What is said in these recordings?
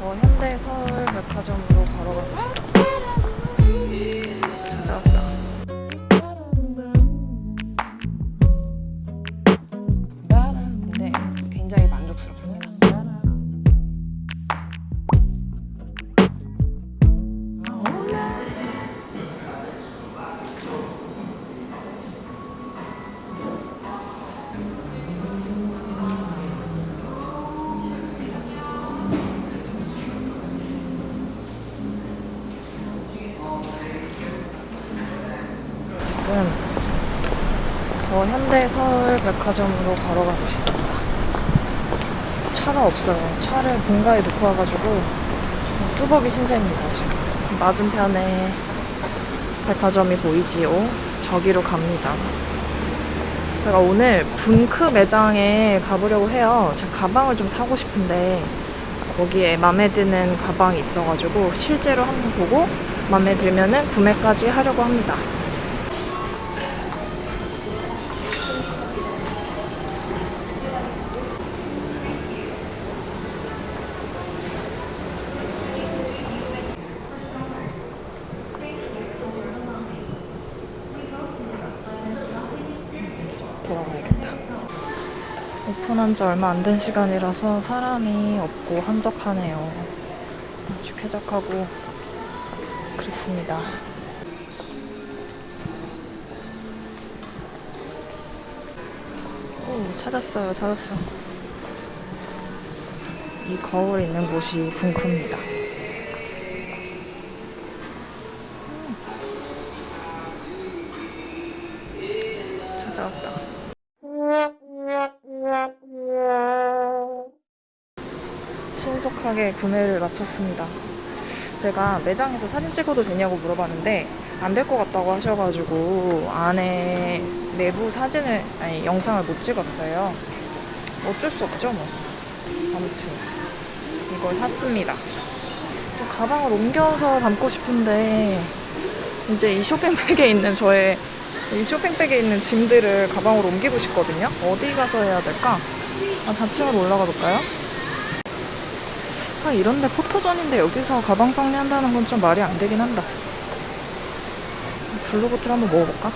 더 현대 서울 백화점으로 걸어가고 있어. 찾 현대 서울 백화점으로 걸어가고 있습니다. 차가 없어요. 차를 본가에 놓고 와가지고 뚜벅이 신세입니다 지금. 맞은편에 백화점이 보이지요. 저기로 갑니다. 제가 오늘 분크 매장에 가보려고 해요. 제가 가방을 좀 사고 싶은데 거기에 마음에 드는 가방이 있어가지고 실제로 한번 보고 마음에 들면 은 구매까지 하려고 합니다. 오픈한 지 얼마 안 된 시간이라서 사람이 없고 한적하네요. 아주 쾌적하고 그렇습니다. 오, 찾았어요, 찾았어. 이 거울이 있는 곳이. 찾아왔다. 신속하게 구매를 마쳤습니다. 제가 매장에서 사진 찍어도 되냐고 물어봤는데 안 될 것 같다고 하셔가지고 안에 내부 사진을 아니 영상을 못 찍었어요. 어쩔 수 없죠 뭐. 아무튼 이걸 샀습니다. 또 가방을 옮겨서 담고 싶은데 이제 이 쇼핑백에 있는 저의 이 쇼핑백에 있는 짐들을 가방으로 옮기고 싶거든요. 어디 가서 해야 될까? 아, 4층으로 올라가 볼까요? 아, 이런데 포토존인데 여기서 가방 정리한다는 건 좀 말이 안 되긴 한다. 블루보틀 한번 먹어볼까?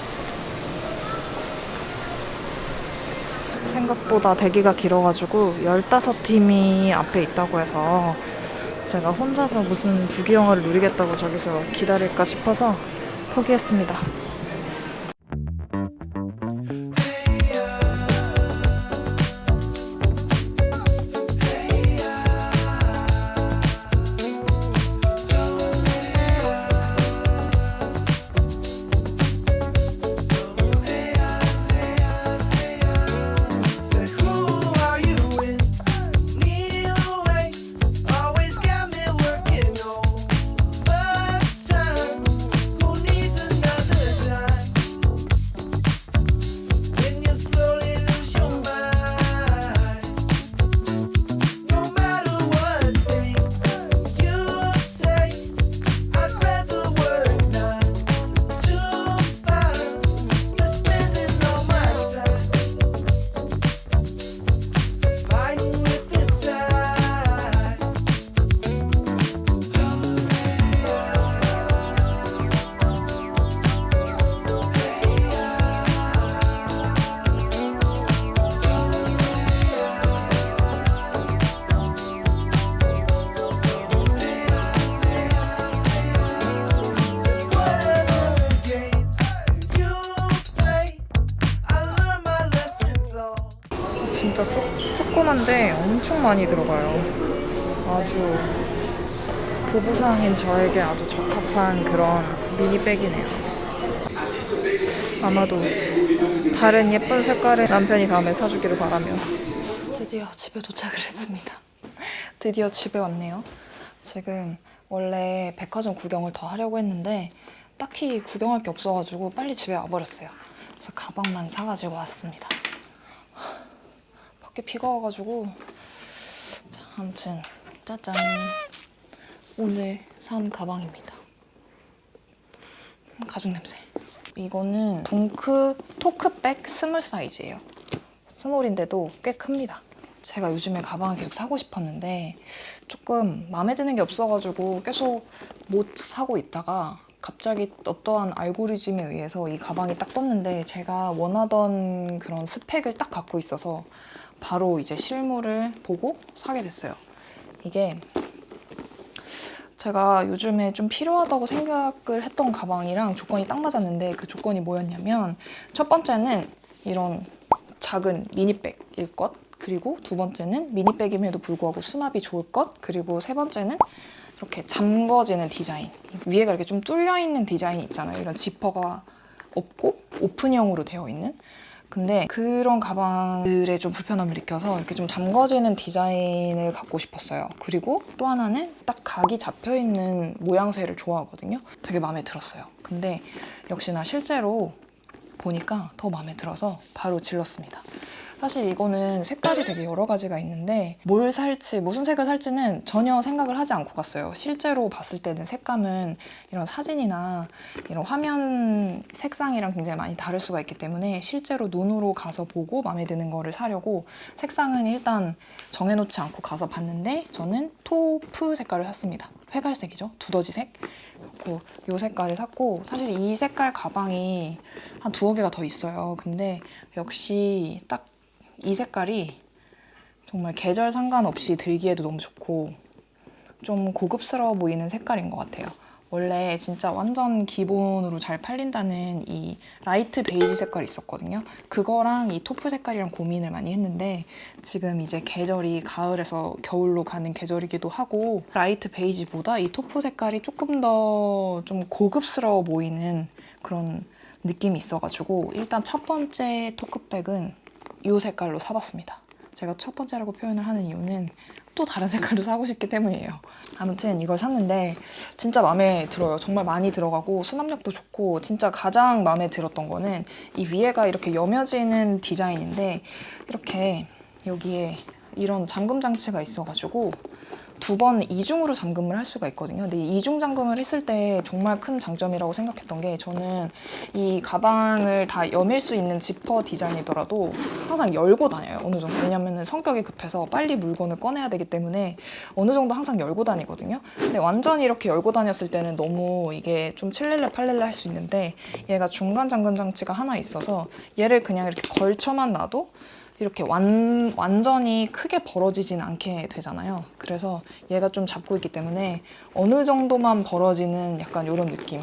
생각보다 대기가 길어가지고 15팀이 앞에 있다고 해서 제가 혼자서 무슨 부귀영화를 누리겠다고 저기서 기다릴까 싶어서 포기했습니다. 조그만데 엄청 많이 들어가요. 아주 보부상인 저에게 아주 적합한 그런 미니백이네요. 아마도 다른 예쁜 색깔의 남편이 다음에 사주기를 바라며 드디어 집에 도착을 했습니다. 드디어 집에 왔네요. 지금 원래 백화점 구경을 더 하려고 했는데 딱히 구경할 게 없어가지고 빨리 집에 와버렸어요. 그래서 가방만 사가지고 왔습니다. 밖에 비가 와가지고. 자, 아무튼 짜잔. 오늘 산 가방입니다. 가죽 냄새. 이거는 Vunque Toque백 small 사이즈예요. small인데도 꽤 큽니다. 제가 요즘에 가방을 계속 사고 싶었는데 조금 마음에 드는 게 없어가지고 계속 못 사고 있다가 갑자기 어떠한 알고리즘에 의해서 이 가방이 딱 떴는데 제가 원하던 그런 스펙을 딱 갖고 있어서 바로 이제 실물을 보고 사게 됐어요. 이게 제가 요즘에 좀 필요하다고 생각을 했던 가방이랑 조건이 딱 맞았는데 그 조건이 뭐였냐면 첫 번째는 이런 작은 미니백일 것 그리고 두 번째는 미니백임에도 불구하고 수납이 좋을 것 그리고 세 번째는 이렇게 잠궈지는 디자인. 위에가 이렇게 좀 뚫려 있는 디자인이 있잖아요. 이런 지퍼가 없고 오픈형으로 되어 있는 근데 그런 가방들의 좀 불편함을 느껴서 이렇게 좀 잠궈지는 디자인을 갖고 싶었어요. 그리고 또 하나는 딱 각이 잡혀 있는 모양새를 좋아하거든요. 되게 마음에 들었어요. 근데 역시나 실제로 보니까 더 마음에 들어서 바로 질렀습니다. 사실 이거는 색깔이 되게 여러 가지가 있는데 뭘 살지 무슨 색을 살지는 전혀 생각을 하지 않고 갔어요. 실제로 봤을 때는 색감은 이런 사진이나 이런 화면 색상이랑 굉장히 많이 다를 수가 있기 때문에 실제로 눈으로 가서 보고 마음에 드는 거를 사려고 색상은 일단 정해놓지 않고 가서 봤는데 저는 토프 색깔을 샀습니다. 회갈색이죠. 두더지색. 그리고 이 색깔을 샀고 사실 이 색깔 가방이 한 두어 개가 더 있어요. 근데 역시 딱 이 색깔이 정말 계절 상관없이 들기에도 너무 좋고 좀 고급스러워 보이는 색깔인 것 같아요. 원래 진짜 완전 기본으로 잘 팔린다는 이 light 베이지 색깔이 있었거든요. 그거랑 이 taupe 색깔이랑 고민을 많이 했는데 지금 이제 계절이 가을에서 겨울로 가는 계절이기도 하고 light 베이지보다 이 taupe 색깔이 조금 더 좀 고급스러워 보이는 그런 느낌이 있어가지고 일단 첫 번째 Toque백은 이 색깔로 사봤습니다. 제가 첫 번째라고 표현을 하는 이유는 또 다른 색깔로 사고 싶기 때문이에요. 아무튼 이걸 샀는데 진짜 마음에 들어요. 정말 많이 들어가고 수납력도 좋고 진짜 가장 마음에 들었던 거는 이 위에가 이렇게 여며지는 디자인인데 이렇게 여기에 이런 잠금 장치가 있어가지고 두 번 이중으로 잠금을 할 수가 있거든요. 근데 이 이중 잠금을 했을 때 정말 큰 장점이라고 생각했던 게 저는 이 가방을 다 여밀 수 있는 지퍼 디자인이더라도 항상 열고 다녀요. 어느 정도. 왜냐면 성격이 급해서 빨리 물건을 꺼내야 되기 때문에 어느 정도 항상 열고 다니거든요. 근데 완전히 이렇게 열고 다녔을 때는 너무 이게 좀 칠렐레 팔렐레 할 수 있는데 얘가 중간 잠금 장치가 하나 있어서 얘를 그냥 이렇게 걸쳐만 놔도 이렇게 완, 완전히 크게 벌어지진 않게 되잖아요. 그래서 얘가 좀 잡고 있기 때문에 어느 정도만 벌어지는 약간 이런 느낌.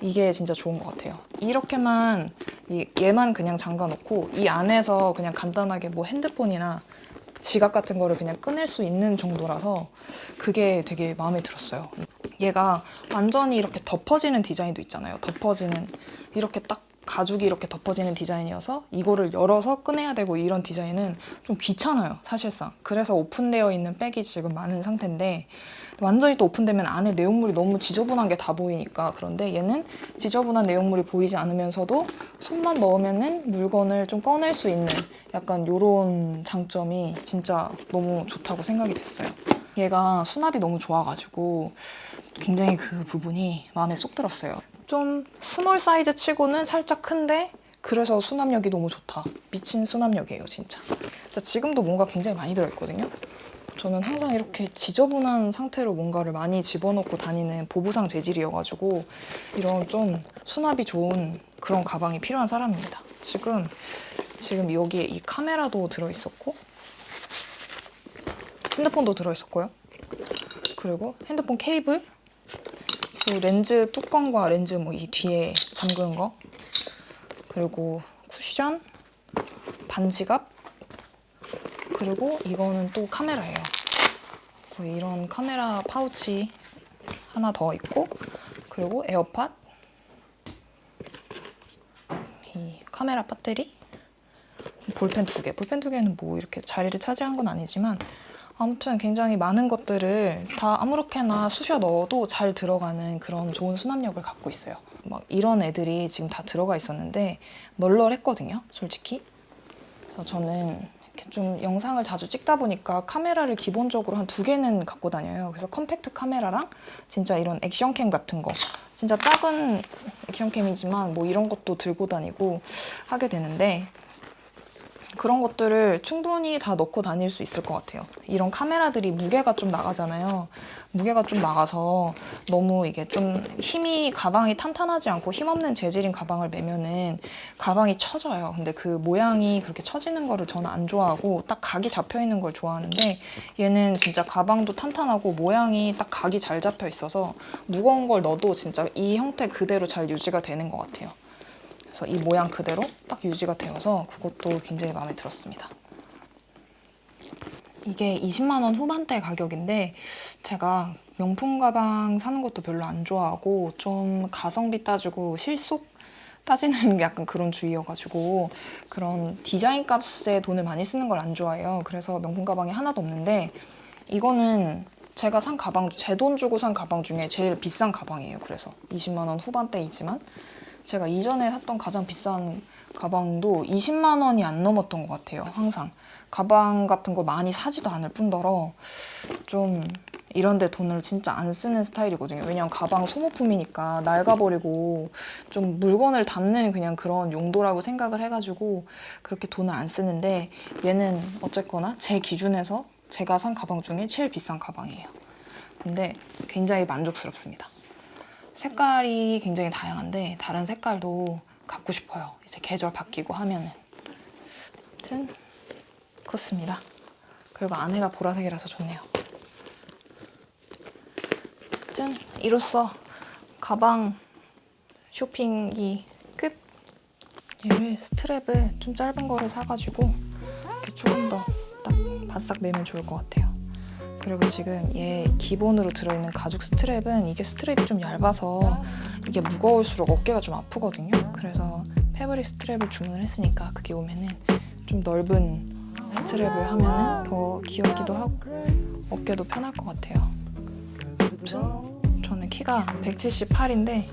이게 진짜 좋은 것 같아요. 이렇게만 이- 얘만 그냥 잠가 놓고 이 안에서 그냥 간단하게 뭐 핸드폰이나 지갑 같은 거를 그냥 꺼낼 수 있는 정도라서 그게 되게 마음에 들었어요. 얘가 완전히 이렇게 덮어지는 디자인도 있잖아요. 덮어지는 이렇게 딱 가죽이 이렇게 덮어지는 디자인이어서 이거를 열어서 꺼내야 되고 이런 디자인은 좀 귀찮아요, 사실상. 그래서 오픈되어 있는 백이 지금 많은 상태인데 완전히 또 오픈되면 안에 내용물이 너무 지저분한 게 다 보이니까 그런데 얘는 지저분한 내용물이 보이지 않으면서도 손만 넣으면은 물건을 좀 꺼낼 수 있는 약간 요런 장점이 진짜 너무 좋다고 생각이 됐어요. 얘가 수납이 너무 좋아가지고 굉장히 그 부분이 마음에 쏙 들었어요. 좀 small 사이즈 치고는 살짝 큰데 그래서 수납력이 너무 좋다. 미친 수납력이에요, 진짜. 진짜 지금도 뭔가 굉장히 많이 들어있거든요. 저는 항상 이렇게 지저분한 상태로 뭔가를 많이 집어넣고 다니는 보부상 재질이어가지고 이런 좀 수납이 좋은 그런 가방이 필요한 사람입니다. 지금 지금 여기에 이 카메라도 들어있었고 핸드폰도 들어있었고요. 그리고 핸드폰 케이블, 그리고 렌즈 뚜껑과 렌즈 뭐 이 뒤에 잠그는 거, 그리고 쿠션, 반지갑, 그리고 이거는 또 카메라예요. 그 이런 카메라 파우치 하나 더 있고, 그리고 에어팟, 이 카메라 배터리, 볼펜 두 개. 볼펜 두 개는 뭐 이렇게 자리를 차지한 건 아니지만 아무튼 굉장히 많은 것들을 다 아무렇게나 쑤셔 넣어도 잘 들어가는 그런 좋은 수납력을 갖고 있어요. 막 이런 애들이 지금 다 들어가 있었는데 널널했거든요, 솔직히. 그래서 저는 좀 영상을 자주 찍다 보니까 카메라를 기본적으로 한 두 개는 갖고 다녀요. 그래서 컴팩트 카메라랑 진짜 이런 액션캠 같은 거. 진짜 작은 액션캠이지만 뭐 이런 것도 들고 다니고 하게 되는데 그런 것들을 충분히 다 넣고 다닐 수 있을 것 같아요. 이런 카메라들이 무게가 좀 나가잖아요. 무게가 좀 나가서 너무 이게 좀 힘이 가방이 탄탄하지 않고 힘없는 재질인 가방을 매면은 가방이 처져요. 근데 그 모양이 그렇게 처지는 거를 저는 안 좋아하고 딱 각이 잡혀 있는 걸 좋아하는데 얘는 진짜 가방도 탄탄하고 모양이 딱 각이 잘 잡혀 있어서 무거운 걸 넣어도 진짜 이 형태 그대로 잘 유지가 되는 것 같아요. 그래서 이 모양 그대로 딱 유지가 되어서 그것도 굉장히 마음에 들었습니다. 이게 20만 원 후반대 가격인데 제가 명품 가방 사는 것도 별로 안 좋아하고 좀 가성비 따지고 실속 따지는 약간 그런 주의여가지고 그런 디자인 값에 돈을 많이 쓰는 걸 안 좋아해요. 그래서 명품 가방이 하나도 없는데 이거는 제가 산 가방, 제 돈 주고 산 가방 중에 제일 비싼 가방이에요. 그래서 20만 원 후반대이지만 제가 이전에 샀던 가장 비싼 가방도 20만 원이 안 넘었던 것 같아요. 항상 가방 같은 거 많이 사지도 않을 뿐더러 좀 이런데 돈을 진짜 안 쓰는 스타일이거든요. 왜냐면 가방 소모품이니까 낡아버리고 좀 물건을 담는 그냥 그런 용도라고 생각을 해가지고 그렇게 돈을 안 쓰는데 얘는 어쨌거나 제 기준에서 제가 산 가방 중에 제일 비싼 가방이에요. 근데 굉장히 만족스럽습니다. 색깔이 굉장히 다양한데 다른 색깔도 갖고 싶어요. 이제 계절 바뀌고 하면은. 아무튼 그렇습니다. 그리고 안에가 보라색이라서 좋네요. 아무튼 이로써 가방 쇼핑이 끝. 얘를 스트랩을 좀 짧은 거를 사가지고 조금 더 딱 바싹 매면 좋을 것 같아요. 그리고 지금 얘 기본으로 들어있는 가죽 스트랩은 이게 스트랩이 좀 얇아서 이게 무거울수록 어깨가 좀 아프거든요. 그래서 패브릭 스트랩을 주문을 했으니까 그게 오면은 좀 넓은 스트랩을 하면 은 더 귀엽기도 하고 어깨도 편할 것 같아요. 아무튼 저는 키가 178인데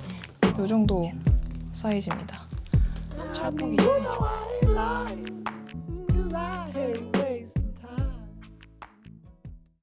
이 정도 사이즈입니다. 찰떡이 좀 좋아요.